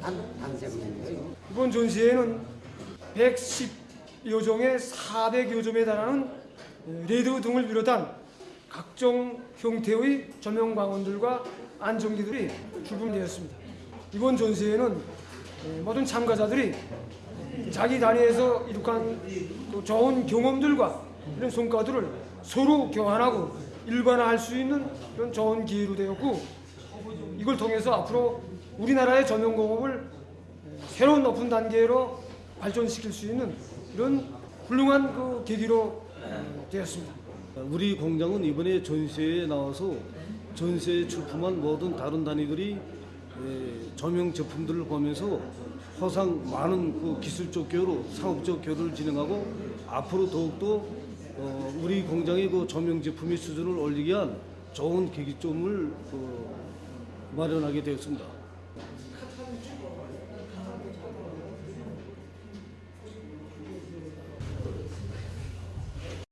단, 단색이에요. 이번 전시회는 110여 종의 400여 점에 달하는 레드 등을 비롯한 각종 형태의 조명 광원들과 안정기들이 출품되었습니다. 이번 전시회는 모든 참가자들이 자기 단위에서 이룩한 또 좋은 경험들과 이런 성과들을 서로 교환하고 일반화할 수 있는 그런 좋은 기회로 되었고 이걸 통해서 앞으로 우리나라의 조명공업을 새로운 높은 단계로 발전시킬 수 있는 이런 훌륭한 그 계기로 어, 되었습니다. 우리 공장은 이번에 전시회에 나와서 전시회에 출품한 모든 다른 단위들이 에, 조명 제품들을 보면서 항상 많은 그 기술적 교류, 상업적 교류를 진행하고 앞으로 더욱더 어, 우리 공장의 그 조명 제품의 수준을 올리기 위한 좋은 계기점을 그 마련하게 되었습니다.